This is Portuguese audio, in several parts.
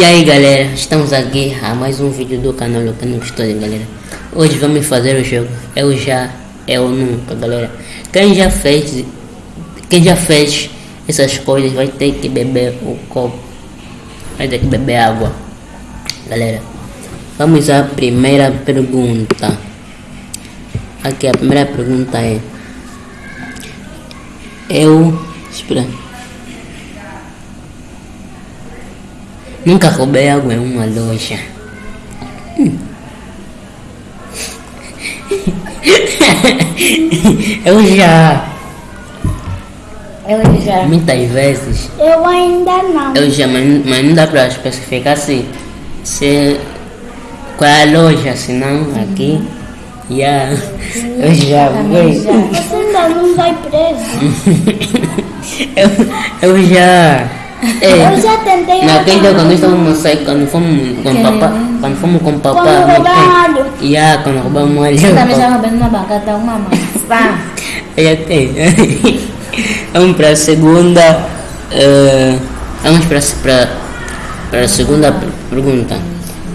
E aí galera, estamos aqui a mais um vídeo do canal Lucano História galera. Hoje vamos fazer o jogo Eu já, eu nunca galera. Quem já fez, quem já fez essas coisas vai ter que beber o copo Vai ter que beber água. Galera, vamos à primeira pergunta. Aqui a primeira pergunta é Eu, espera Nunca roubei água em uma loja. Eu já. Eu já. Muitas vezes. Eu ainda não. Eu já, mas, mas não dá para especificar assim. Se, qual é a loja, senão aqui. Yeah. Eu já Também fui. já. Você ainda não vai preso. eu, eu já. É, Eu já tentei. Naquele dia quando estávamos saindo, quando fomos com papá, quando fomos com papá, Quando no roubaram. Yeah, quando roubamos alho. Eu também já roubei numa bancada uma maçã. Já tem. Vamos para a segunda. eh, vamos para para para a segunda per- pergunta.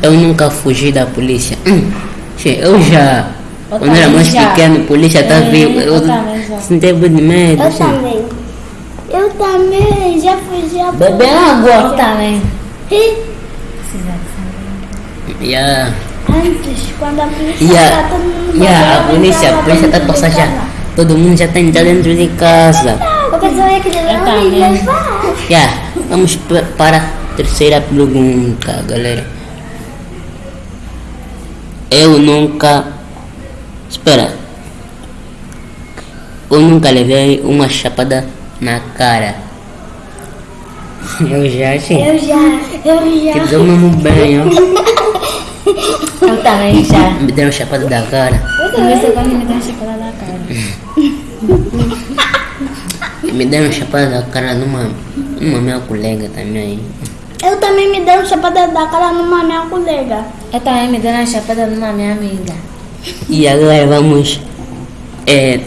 Eu nunca fugi da polícia. Hum, che, eu já. Eu Quando era mais já. pequeno, a polícia tá É, eu Eu medo. Eu che. também. Eu a Beber água. Eu também. E Yeah. antes, quando a polícia Yeah. tá todo mundo Yeah, a polícia, a polícia tá passando já. Todo mundo já tá entrando dentro de casa. Porque eu ia Eu me também. levar. Yeah, vamos pa- para a terceira pergunta, galera. Eu nunca. Espera. Eu nunca levei uma chapada na cara. Eu já achei. Eu já, eu Que já. deu mesmo bem, ó. Eu também já. Me deram chapada da cara. Comecei quando me deu chocolate na cara. Me deram chapada da cara numa, numa minha colega também. Eu também me dei um chapada da cara numa minha colega. Eu também me dei uma chapada numa minha amiga. E agora vamos. É,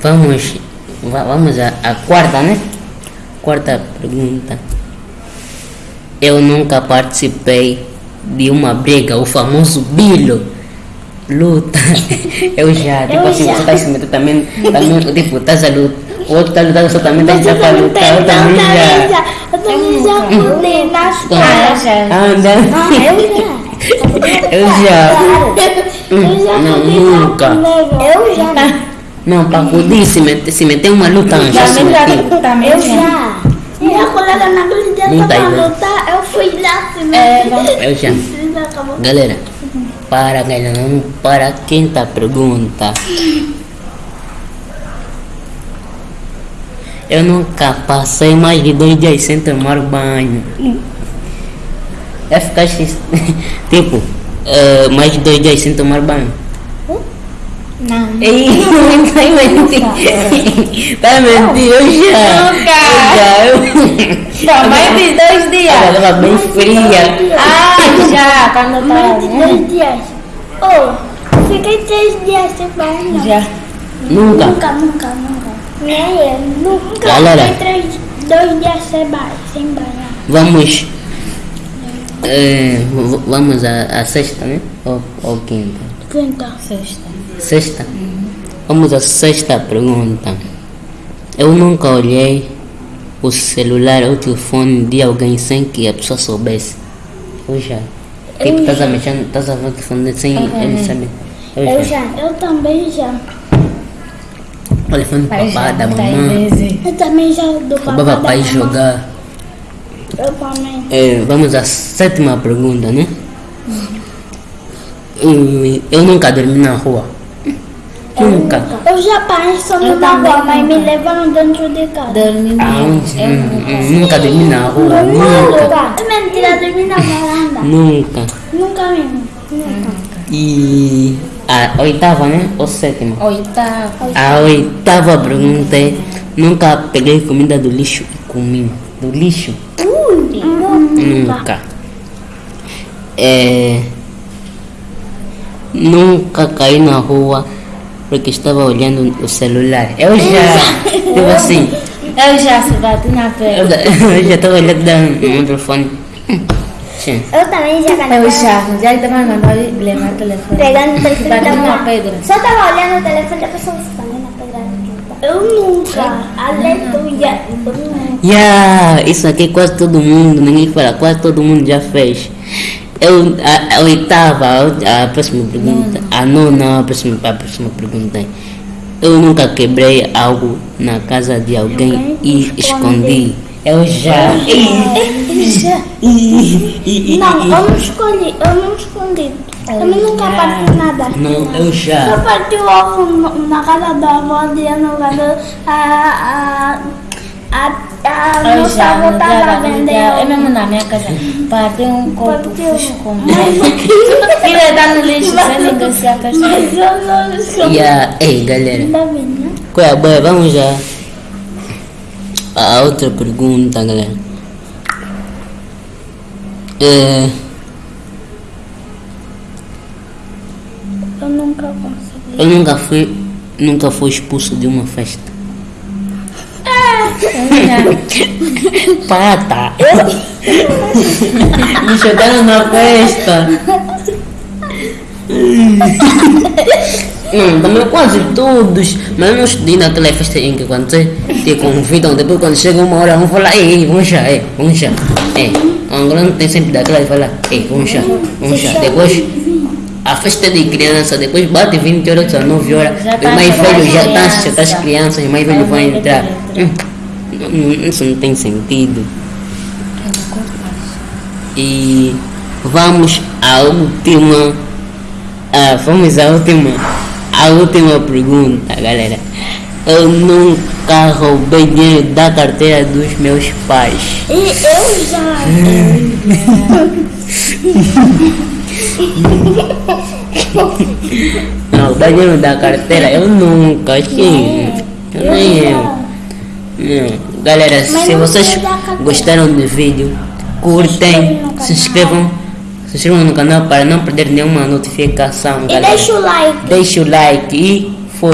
vamos. Va- Vamos à à quarta, né? Quarta pergunta. Eu nunca participei de uma briga, o famoso bilo. Luta. Eu já, tipo Eu assim, já. você tá se metendo também, também, tipo, estás a lutar. O outro tá lutando, você também tá Você já pra também lutar. Eu também também já. já. Eu também já pulei na Ah, escola. eu já. Ah, eu já. Eu já. Eu já Não, nunca. colega. Eu já. Não, para poder se meter, se meter uma luta, já se. Também Eu já. Minha colega tá tava aí, né? lutar, eu fui lá se meter. Eu já. Galera, para galera, para a quinta pergunta. Eu nunca passei mais de dois dias sem tomar banho. É ficar x- tipo, eh, mais de dois dias sem tomar banho. Não. Ei, tá mentindo. Tá mentindo, eu já. Nunca. Eu já. Tá mais de dois Ela dias. tava bem fria. Ah, já. Quando eu Mais de dois dias. Oh, fiquei três dias sem banho. Já. Nunca. Nunca, nunca, nunca. Nem eu, nunca. Galera. Fiquei três, dois dias sem banho. Sem banho. Vamos. v- vamos à, à sexta, né? Ou, ou quinta? Quinta. Sexta. Sexta? Vamos à sexta pergunta. Eu nunca olhei o celular ou o telefone de alguém sem que a pessoa soubesse. Eu já. Tipo, estás a mexer, estás a ver o telefone sem ele saber. Eu Eu já. já. Eu também já. O telefone do papá, já. da mamãe. Eu também já do papai. Roubava ir mamãe. jogar. Eu também. Eh, vamos à sétima pergunta, né? Hum, Eu nunca dormi na rua. Nunca. Eu já Eu numa também rua, mas me levaram dentro de casa. Dormi Aonde? Eu nunca. hum, Nunca dormi na rua. Nunca. É mentira, dormi na varanda. Nunca. Nunca mesmo. Nunca. E a oitava, né? Ou sétima? Oitava. A oitava pergunta é: Nunca peguei comida do lixo e comi. Do lixo? Nunca. É, nunca caí na rua porque estava olhando o celular. Eu já. Tipo assim. Eu já se bati na Eu, perna. eu já estava olhando telefone. Sim. Eu também já ganhei. O charme, já também mandou levar o telefone. Pegando o telefone. Batendo na pedra. Só tava olhando o telefone da pessoa escondendo a pedra. Eu nunca. Aleluia. Eu nunca. Yeah, isso aqui quase todo mundo, ninguém fala, quase todo mundo já fez. Eu, a, a oitava, a, a próxima pergunta, a nona, a próxima, a próxima pergunta. Eu nunca quebrei algo na casa de alguém e escondi. Eu já. Não, eu não escolhi. Eu não escondi. Eu nunca parti nada. Não, eu Eu já. parti o ovo na casa da avó de ano a, a, a, a Eu moça já, dia tava vendendo. É mesmo na minha casa. Partiu um copo, fui esconder. Filha, dá no lixo, sem ninguém se Mas afastar. eu não escondi. Yeah. Ei, galera. Né? Qual é a boia? Vamos já. A outra pergunta, galera. É, Eu nunca consegui. eu nunca fui, nunca fui expulso de uma festa. Pata! Me jogaram na festa! Não, também quase todos, mas eu não estudei naquela festa em que quando você te convidam, depois quando chega uma hora, vamos falar, ei, vamos já, ei, vamos já. Ei, agora não tem sempre daquela de falar, ei, vamos já, vamos já. Depois, a festa de criança, depois bate 20 horas, 19 horas, os tá mais velhos já já tá as crianças, os mais velhos vão entrar. Hum, Isso não tem sentido. E vamos à última. Ah, vamos à última. A última pergunta, galera. Eu nunca roubei dinheiro da carteira dos meus pais. E eu já. Não, dinheiro da carteira eu nunca, sim. Eu nem eu. Não. Galera, Mas se vocês gostaram do vídeo, curtem, se inscrevam, se inscrevam no canal para não perder nenhuma notificação. E galera. deixa o like. Deixa o like e